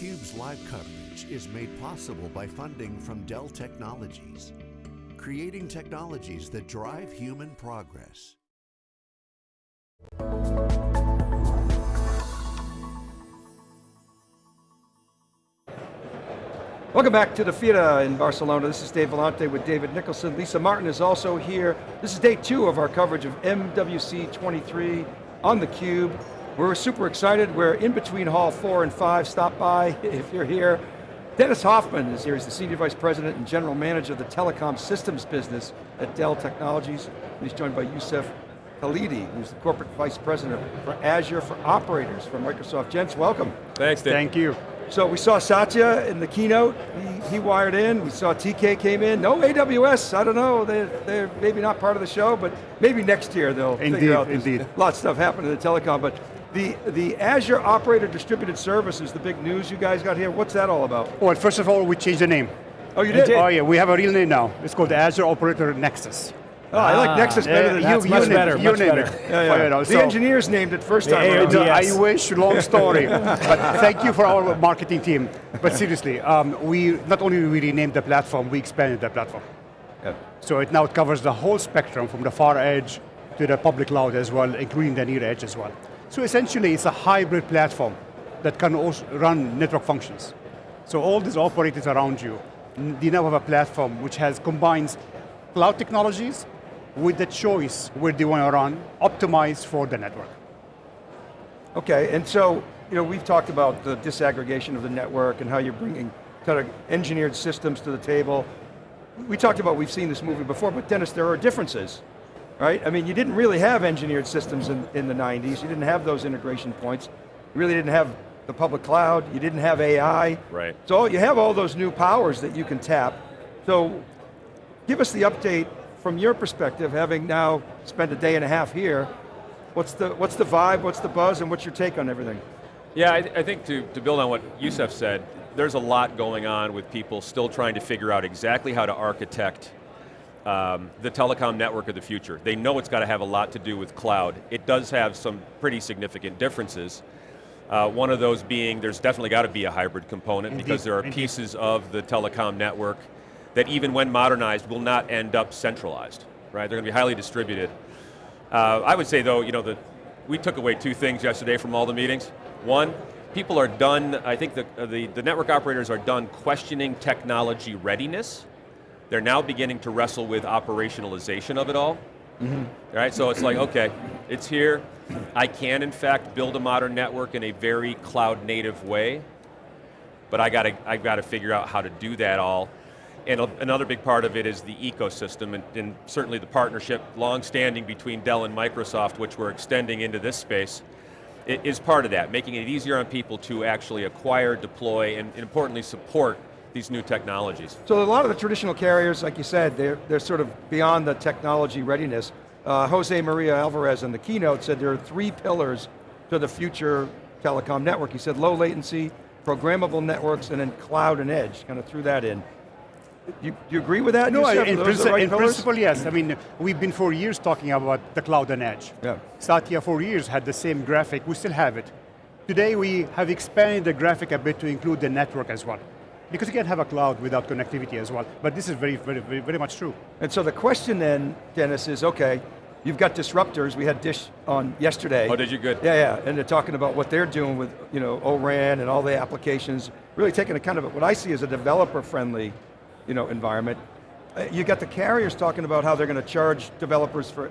theCUBE's live coverage is made possible by funding from Dell Technologies, creating technologies that drive human progress. Welcome back to the Fira in Barcelona. This is Dave Vellante with David Nicholson. Lisa Martin is also here. This is day two of our coverage of MWC 23 on theCUBE. We're super excited. We're in between hall four and five. Stop by if you're here. Dennis Hoffman is here. He's the Senior Vice President and General Manager of the Telecom Systems Business at Dell Technologies. And he's joined by Youssef Khalidi, who's the Corporate Vice President for Azure for Operators for Microsoft. Gents, welcome. Thanks, Dave. Thank you. So we saw Satya in the keynote, he, he, wired in, we saw TK came in, no AWS, I don't know, they're, they're maybe not part of the show, but maybe next year they'll indeed, figure out indeed. a lot of stuff happening in the telecom, but the, the Azure Operator Distributed Services, the big news you guys got here, what's that all about? Well, first of all, we changed the name. Oh, you did? Oh yeah, we have a real name now. It's called Azure Operator Nexus. Oh, I like Nexus better than you, that. much better, you much better. It. Yeah, yeah. You know, the so, engineers named it first time. Yeah, around. I wish, long story. but thank you for our marketing team. But seriously, um, we not only we renamed the platform, we expanded the platform. Yeah. So it now covers the whole spectrum from the far edge to the public cloud as well, including the near edge as well. So essentially it's a hybrid platform that can also run network functions. So all these operators around you, they now have a platform which has combines cloud technologies with the choice where they want to run, optimized for the network. Okay, and so, you know, we've talked about the disaggregation of the network and how you're bringing kind of engineered systems to the table. We talked about, we've seen this movie before, but Dennis, there are differences, right? I mean, you didn't really have engineered systems in, in the 90s, you didn't have those integration points, you really didn't have the public cloud, you didn't have AI. Right. So you have all those new powers that you can tap. So give us the update from your perspective, having now spent a day and a half here, what's the, what's the vibe, what's the buzz, and what's your take on everything? Yeah, I, I think to, to build on what Youssef said, there's a lot going on with people still trying to figure out exactly how to architect um, the telecom network of the future. They know it's got to have a lot to do with cloud. It does have some pretty significant differences. Uh, one of those being, there's definitely got to be a hybrid component Indeed. because there are Indeed. pieces of the telecom network that even when modernized will not end up centralized, right? They're going to be highly distributed. Uh, I would say though, you know, that we took away two things yesterday from all the meetings. One, people are done, I think the, uh, the, the network operators are done questioning technology readiness. They're now beginning to wrestle with operationalization of it all. Mm -hmm. Right, so it's like, okay, it's here. I can in fact build a modern network in a very cloud native way, but I got to, I've got to figure out how to do that all and another big part of it is the ecosystem and, and certainly the partnership, long-standing between Dell and Microsoft, which we're extending into this space, is part of that, making it easier on people to actually acquire, deploy, and importantly support these new technologies. So a lot of the traditional carriers, like you said, they're, they're sort of beyond the technology readiness. Uh, Jose Maria Alvarez in the keynote said there are three pillars to the future telecom network. He said low latency, programmable networks, and then cloud and edge, kind of threw that in. You, you agree with that? No, Youssef? in, princi right in principle, yes. I mean, we've been for years talking about the cloud and edge. Yeah. Satya for years had the same graphic, we still have it. Today we have expanded the graphic a bit to include the network as well. Because you can't have a cloud without connectivity as well. But this is very, very, very, very much true. And so the question then, Dennis, is okay, you've got disruptors, we had Dish on yesterday. Oh, did you? Good. Yeah, yeah, and they're talking about what they're doing with you know, ORAN and all the applications, really taking a kind of, what I see as a developer-friendly you know, environment. Uh, you got the carriers talking about how they're going to charge developers for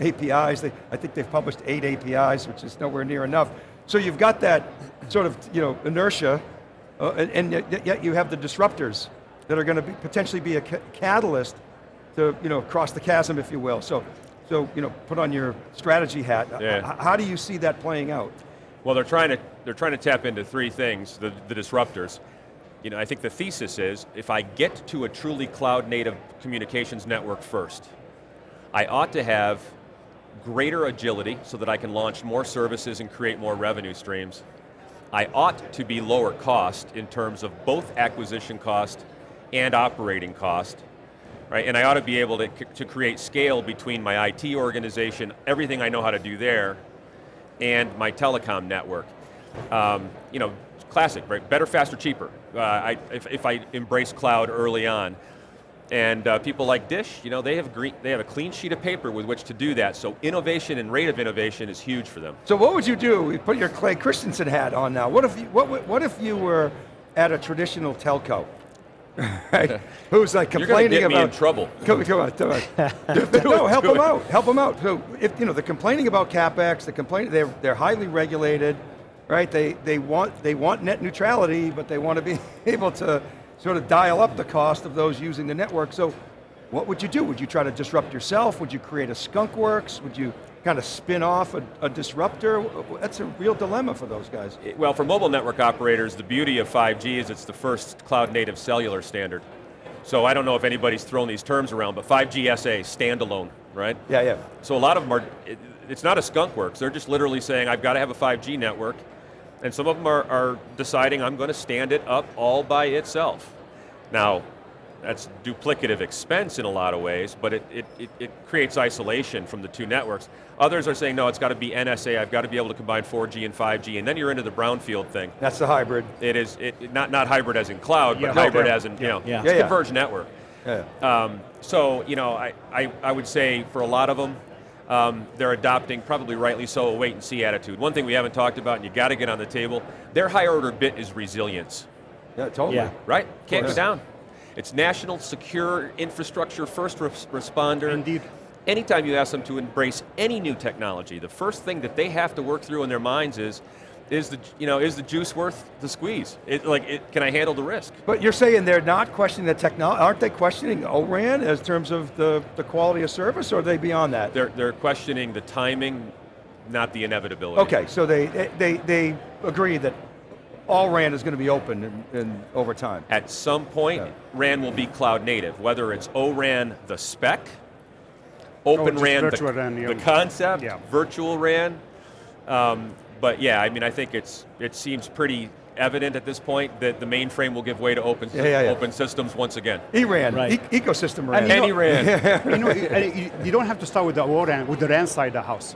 APIs. They, I think they've published eight APIs, which is nowhere near enough. So you've got that sort of you know, inertia, uh, and, and, yet you have the disruptors that are going to be, potentially be a ca catalyst to you know, cross the chasm, if you will. So, so you know, put on your strategy hat. Yeah. How do you see that playing out? Well, they're trying to, they're trying to tap into three things, the, the disruptors you know, I think the thesis is, if I get to a truly cloud native communications network first, I ought to have greater agility so that I can launch more services and create more revenue streams. I ought to be lower cost in terms of both acquisition cost and operating cost, right? And I ought to be able to, to create scale between my IT organization, everything I know how to do there, and my telecom network. Um, you know, classic, right? Better, faster, cheaper. Uh, I, if, if I embrace cloud early on. And uh, people like Dish, you know, they have, green, they have a clean sheet of paper with which to do that, so innovation and rate of innovation is huge for them. So what would you do? You put your Clay Christensen hat on now. What if you, what, what if you were at a traditional telco? right? Who's like complaining You're about trouble. Come, come on, come on. no, help them out. Help them out. So if you know they're complaining about capex, they're complaining. They're they're highly regulated, right? They they want they want net neutrality, but they want to be able to sort of dial up the cost of those using the network. So, what would you do? Would you try to disrupt yourself? Would you create a skunk works? Would you kind of spin off a, a, disruptor? That's a real dilemma for those guys. Well, for mobile network operators, the beauty of 5G is it's the first cloud native cellular standard. So I don't know if anybody's thrown these terms around, but 5G SA, standalone, right? Yeah, yeah. So a lot of them are, it, it's not a skunk works, they're just literally saying, I've got to have a 5G network, and some of them are, are deciding, I'm going to stand it up all by itself. Now, that's duplicative expense in a lot of ways, but it, it, it, it, creates isolation from the two networks. Others are saying, no, it's got to be NSA, I've got to be able to combine 4G and 5G, and then you're into the brownfield thing. That's the hybrid. It is, it, not, not hybrid as in cloud, yeah, but hybrid as in, you know, yeah. it's converged network. Yeah. Um, so, you know, I, I, I would say for a lot of them, um, they're adopting, probably rightly so, a wait and see attitude. One thing we haven't talked about, and you got to get on the table, their higher order bit is resilience. Yeah, totally. Yeah. Right? Can't go down. It's national secure infrastructure first responder. Indeed. Anytime you ask them to embrace any new technology, the first thing that they have to work through in their minds is, is the, you know, is the juice worth the squeeze? It, like, it, can I handle the risk? But you're saying they're not questioning the technology, aren't they questioning ORAN as terms of the, the quality of service, or are they beyond that? They're, they're questioning the timing, not the inevitability. Okay, so they, they, they agree that all RAN is going to be open in, in over time. At some point, yeah. RAN will be cloud native, whether it's ORAN the spec, Open oh, RAN, the, RAN yeah. the, concept, yeah. virtual RAN. Um, but yeah, I mean, I think it's it seems pretty evident at this point that the mainframe will give way to open, yeah, yeah, yeah. open systems once again. ERAN, right. e ecosystem RAN. And Any RAN. you, know, you, you, don't have to start with the ORAN, with the RAN side of the house.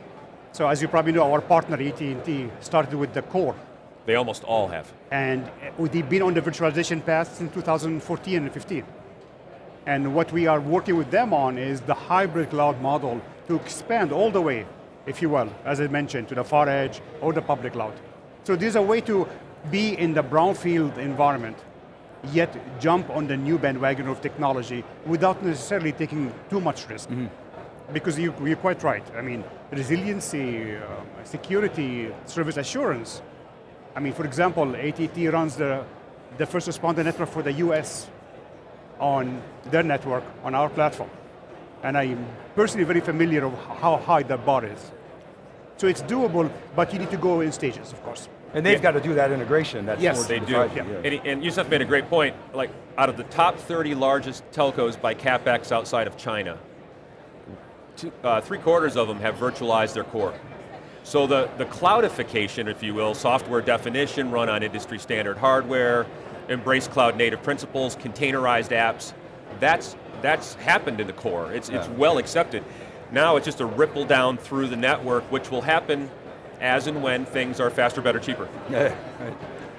So as you probably know, our partner AT&T started with the core they almost all have. And uh, we've been on the virtualization path since 2014 and 15. And what we are working with them on is the hybrid cloud model to expand all the way, if you will, as I mentioned, to the far edge or the public cloud. So there's a way to be in the brownfield environment, yet jump on the new bandwagon of technology without necessarily taking too much risk. Mm -hmm. Because you, are quite right. I mean, resiliency, uh, security, service assurance, I mean, for example, AT&T runs the, the first responder network for the US on their network, on our platform. And I'm personally very familiar of how high that bar is. So it's doable, but you need to go in stages, of course. And they've yeah. got to do that integration. That's yes, they do. Yeah. Yeah. And, and Youssef made a great point. Like, out of the top 30 largest telcos by capex outside of China, two, uh, three quarters of them have virtualized their core. So the, the cloudification, if you will, software definition, run on industry standard hardware, embrace cloud native principles, containerized apps, that's, that's happened in the core. It's, yeah. it's well accepted. Now it's just a ripple down through the network, which will happen as and when things are faster, better, cheaper.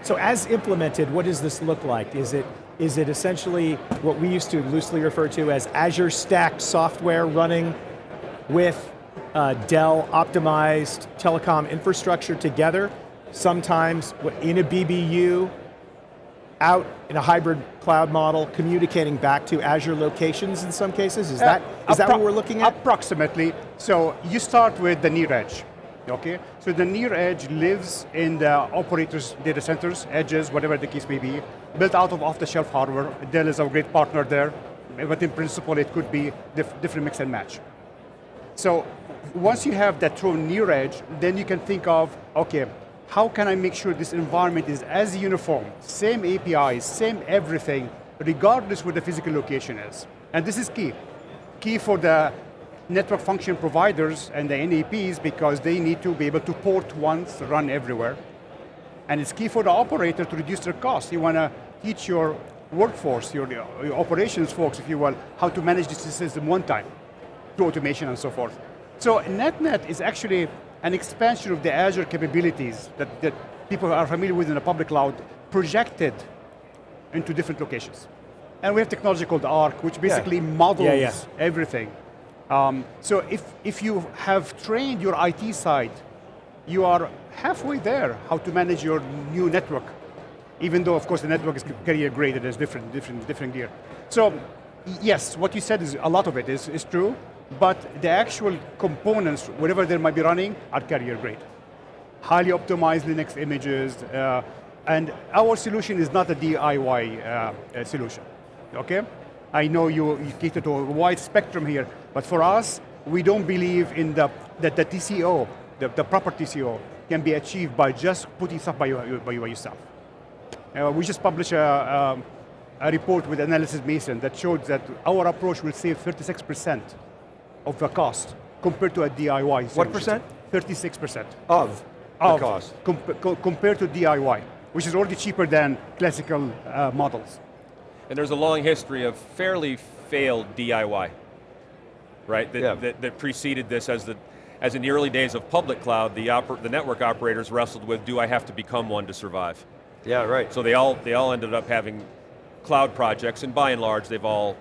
So as implemented, what does this look like? Is it, is it essentially what we used to loosely refer to as Azure stacked software running with uh, Dell optimized telecom infrastructure together, sometimes in a BBU, out in a hybrid cloud model, communicating back to Azure locations in some cases? Is that, uh, is that what we're looking at? Approximately. So you start with the near edge. Okay, so the near edge lives in the operators' data centers, edges, whatever the case may be, built out of off-the-shelf hardware. Dell is a great partner there, but in principle it could be diff different mix and match. So once you have that true near edge, then you can think of, okay, how can I make sure this environment is as uniform, same APIs, same everything, regardless where the physical location is. And this is key. Key for the network function providers and the NAPs because they need to be able to port once, run everywhere. And it's key for the operator to reduce their costs. You want to teach your workforce, your, your operations folks, if you will, how to manage this system one time, through automation and so forth. So NetNet is actually an expansion of the Azure capabilities that, that people are familiar with in the public cloud, projected into different locations. And we have technology called Arc, which basically models Yeah, yeah. everything. Um, so if, if you have trained your IT side, you are halfway there, how to manage your new network. Even though, of course, the network is carrier grade, there's different, different, different gear. So, yes, what you said is, a lot of it is, is true, but the actual components, whatever they might be running, are carrier grade. Highly optimized Linux images, uh, and our solution is not a DIY uh, uh, solution, okay? I know you, you cater to a wide spectrum here, but for us, we don't believe in the, that the TCO, the, the proper TCO, can be achieved by just putting stuff by, your- by, yourself. Uh, we just published a, um, a report with Analysys Mason that showed that our approach will save 36% of the cost compared to a DIY What percent? 36% Of the of cost. comp- co- compared to DIY, which is already cheaper than classical uh, models. And there's a long history of fairly failed DIY, right? That, Yeah. that, that preceded this as the, as in the early days of public cloud, the, oper, the network operators wrestled with, do I have to become one to survive? Yeah, right. So they all, they all ended up having cloud projects, and by and large, they've all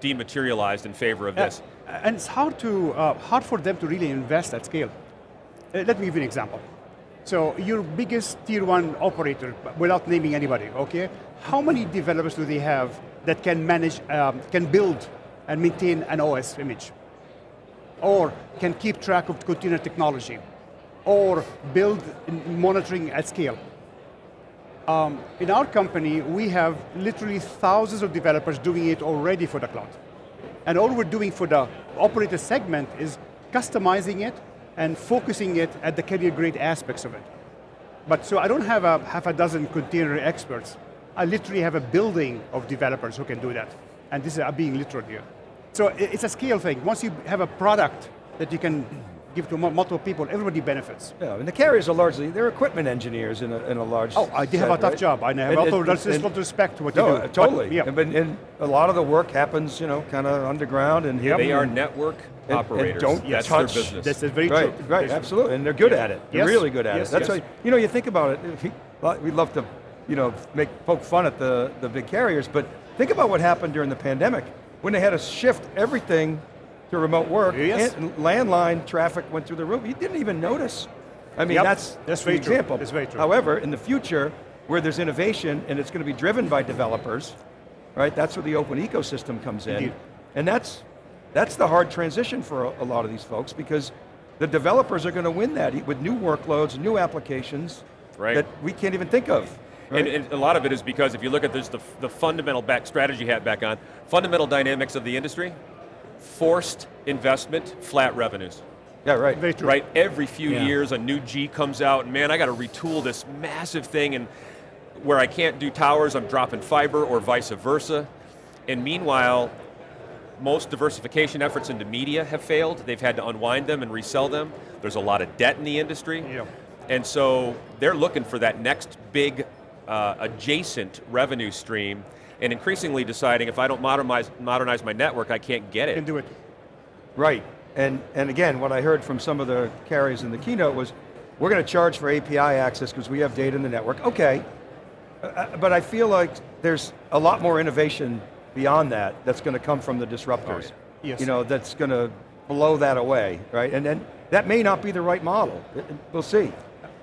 dematerialized in favor of this. And it's hard, to, uh, hard for them to really invest at scale. Uh, let me give you an example. So your biggest tier one operator, without naming anybody, okay? How many developers do they have that can manage, um, can build and maintain an OS image? Or can keep track of container technology? Or build monitoring at scale? Um, in our company, we have literally thousands of developers doing it already for the cloud. And all we're doing for the operator segment is customizing it and focusing it at the carrier grade aspects of it. But so I don't have a half a dozen container experts. I literally have a building of developers who can do that. And this is I'm being literal here. So it's a scale thing. Once you have a product that you can give to multiple people, everybody benefits. Yeah, and the carriers are largely, they're equipment engineers in a, in a large Oh, I, they have a tough right? job. I have And- also and- that's and- not to respect what No, you do. uh, But, totally. yeah. And, and a lot of the work happens, you know, kind of underground and hidden. They are network and operators. don't That's touch- their business. That's very Right, true. right, Very absolutely, and they're good at it. They're Yes. really good at Yes, it. That's yes. why, you know, you think about it, if he- well, we love to, you know, make, poke fun at the, the big carriers, but think about what happened during the pandemic, when they had to shift everything to remote work, Yes. and landline traffic went through the roof, you didn't even notice. I mean, Yep, that's, that's true. example. That's very true. However, in the future, where there's innovation and it's going to be driven by developers, right, that's where the open ecosystem comes in. Indeed. And that's, that's the hard transition for a, a lot of these folks because the developers are going to win that with new workloads, new applications Right. that we can't even think of. right? And, and a lot of it is because if you look at this, the, the fundamental back strategy hat back on, fundamental dynamics of the industry, forced investment, flat revenues. yeah, right. Very true. Right, every few Yeah. years a new G comes out, and man, I got to retool this massive thing, and where I can't do towers, I'm dropping fiber, or vice versa. And meanwhile, most diversification efforts into media have failed. They've had to unwind them and resell them. There's a lot of debt in the industry. Yeah. And so they're looking for that next big uh, adjacent revenue stream and increasingly deciding if I don't modernize, modernize my network, I can't get it. Can it. do it. Right, and, and again, what I heard from some of the carriers in the keynote was, we're going to charge for API access because we have data in the network. Okay, Uh, uh, but I feel like there's a lot more innovation beyond that that's going to come from the disruptors. Yes. You know, that's going to blow that away, right? And then that may not be the right model. We'll see.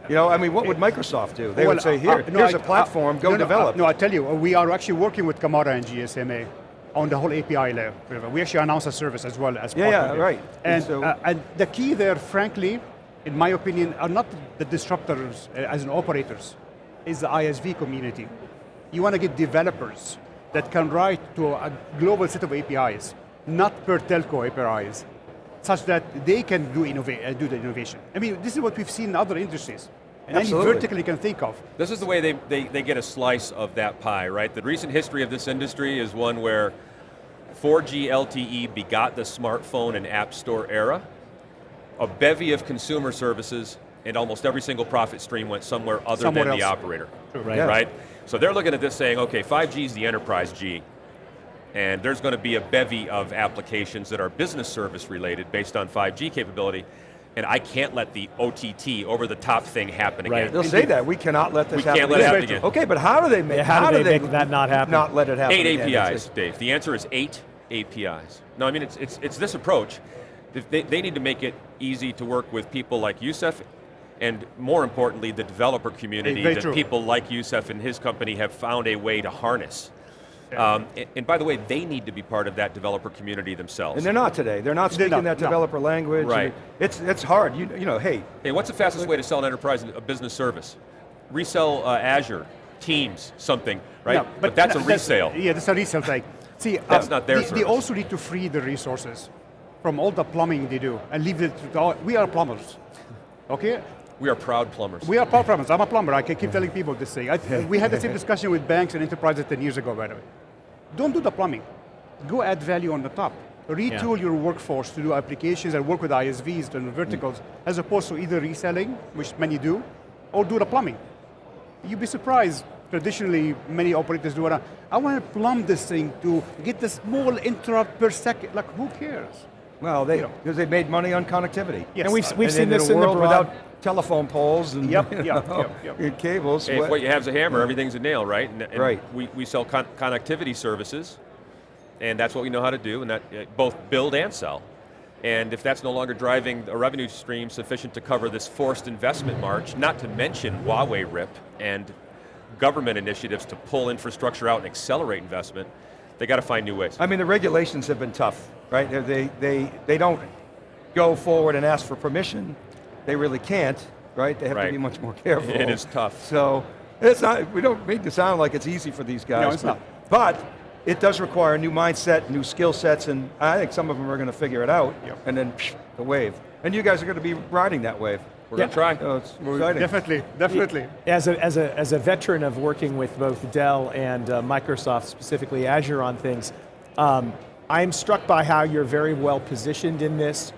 You know, I mean, what would Microsoft do? They Well, would say, uh, here, uh, no, here's I- a platform, uh, go no, no, develop. uh, No, I tell you, uh, we are actually working with CAMARA and GSMA on the whole API layer. We actually announced a service as well as Yeah, part yeah, of it. right. And And, so- uh, and the key there, frankly, in my opinion, are not the disruptors uh, as in operators, is the ISV community. You want to get developers that can write to a global set of APIs, not per telco APIs, such that they can do, innova- uh, do the innovation. I mean, this is what we've seen in other industries. And any Absolutely. vertical you can think of. This is the way they, they, they get a slice of that pie, right? The recent history of this industry is one where 4G LTE begot the smartphone and app store era. A bevy of consumer services and almost every single profit stream went somewhere other Somewhere than the else. operator. Right. Yeah. Right? So they're looking at this saying, okay, 5G is the enterprise G. And there's going to be a bevy of applications that are business service related based on 5G capability. and I can't let the OTT, over the top thing happen Right. again. They'll say that, we cannot let this We happen can't let it happen again. Okay, but how do they make, Yeah, how do they make that not happen? Not let it happen Eight again? APIs, Dave. The answer is eight APIs. No, I mean, it's, it's, it's this approach. They, they need to make it easy to work with people like Youssef, and more importantly, the developer community Very that true. people like Youssef and his company have found a way to harness. Um, and, and by the way, they need to be part of that developer community themselves. And they're not today. They're not They're speaking not, that no. developer language. Right. It's, it's hard. You, you know, hey, Hey, what's the fastest way to sell an enterprise a business service? Resell uh, Azure, Teams, something, right? Yeah, but, that's a resale. yeah, that's a resale thing. See, That's um, not their they, they also need to free the resources from all the plumbing they do and leave it to the, we are plumbers. Okay? We are proud plumbers. We are power plumbers. I'm a plumber. I can keep telling people this thing. I, we had the same discussion with banks and enterprises 10 years ago, by the way. Don't do the plumbing. Go add value on the top. Retool your workforce to do applications and work with ISVs and verticals, mm. as opposed to either reselling, which many do, or do the plumbing. You'd be surprised. Traditionally, many operators do it. I want to plumb this thing to get the small interrupt per second. Like, who cares? well, they, You know. because they made money on connectivity. Yes. And we've, we've And seen in this a in the world broad, without telephone poles and Yep, you know, yep, yep. and cables. Hey, if what you have is a hammer, everything's a nail, right? And, and Right. We, we sell con- connectivity services, and that's what we know how to do, and that uh, both build and sell. And if that's no longer driving a revenue stream sufficient to cover this forced investment march, not to mention Huawei RIP and government initiatives to pull infrastructure out and accelerate investment, they got to find new ways. I mean, the regulations have been tough, right? They, they, they don't go forward and ask for permission. They really can't, right? They have Right. to be much more careful. It is tough. So, it's not, we don't make it sound like it's easy for these guys. No, it's but, not. But, it does require a new mindset, new skill sets, and I think some of them are going to figure it out, Yep. and then psh, the wave. And you guys are going to be riding that wave. We're going to try. So it's exciting. Definitely, definitely. As a, as, a, as a veteran of working with both Dell and uh, Microsoft, specifically Azure on things, um, I'm struck by how you're very well positioned in this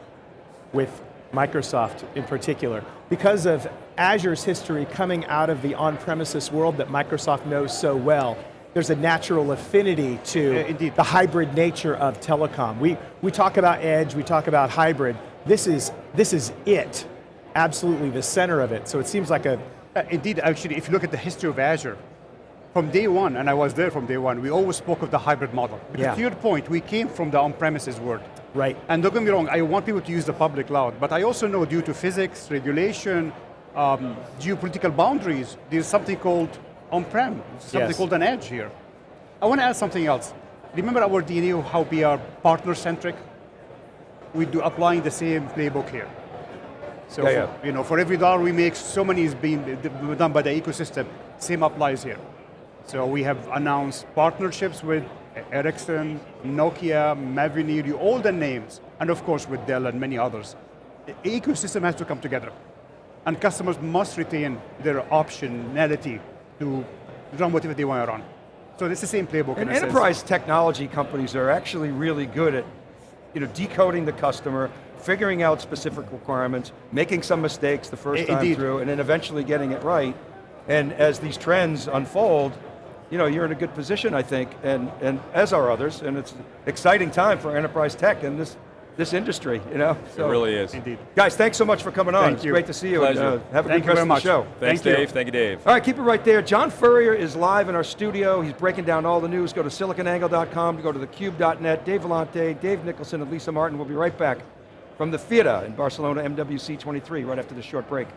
with Microsoft in particular. Because of Azure's history coming out of the on-premises world that Microsoft knows so well, there's a natural affinity to Yeah, the hybrid nature of telecom. We, we talk about edge, we talk about hybrid. This is, this is it, absolutely the center of it. So it seems like a, Uh, indeed, actually, if you look at the history of Azure, from day one, and I was there from day one, we always spoke of the hybrid model. Because Yeah. to your point, we came from the on-premises world. Right, And don't get me wrong, I want people to use the public cloud, but I also know due to physics, regulation, um, geopolitical boundaries, there's something called on-prem, something Yes. called an edge here. I want to add something else. Remember our DNA of how we are partner-centric? We do applying the same playbook here. So, Yeah, yeah. For, you know, for every dollar we make, so many is being done by the ecosystem. Same applies here. So we have announced partnerships with Ericsson, Nokia, Mavenir, all the names, and of course with Dell and many others. The ecosystem has to come together. And customers must retain their optionality to run whatever they want to run. So it's the same playbook And in a sense. enterprise technology companies are actually really good at you know, decoding the customer, figuring out specific requirements, making some mistakes the first I- time through, and then eventually getting it right. And as these trends unfold, you know, you're in a good position, I think, and, and as are others, and it's an exciting time for enterprise tech in this, this industry, you know? It really is. Indeed. Guys, thanks so much for coming on. Thank it's you. great to see you. Pleasure. And, uh, have a Thank good rest of the show. Thanks, Thank you. Dave. Thank you, Dave. All right, keep it right there. John Furrier is live in our studio. He's breaking down all the news. Go to siliconangle.com to go to thecube.net. Dave Vellante, Dave Nicholson, and Lisa Martin will be right back from the theater in Barcelona, MWC 23, right after this short break.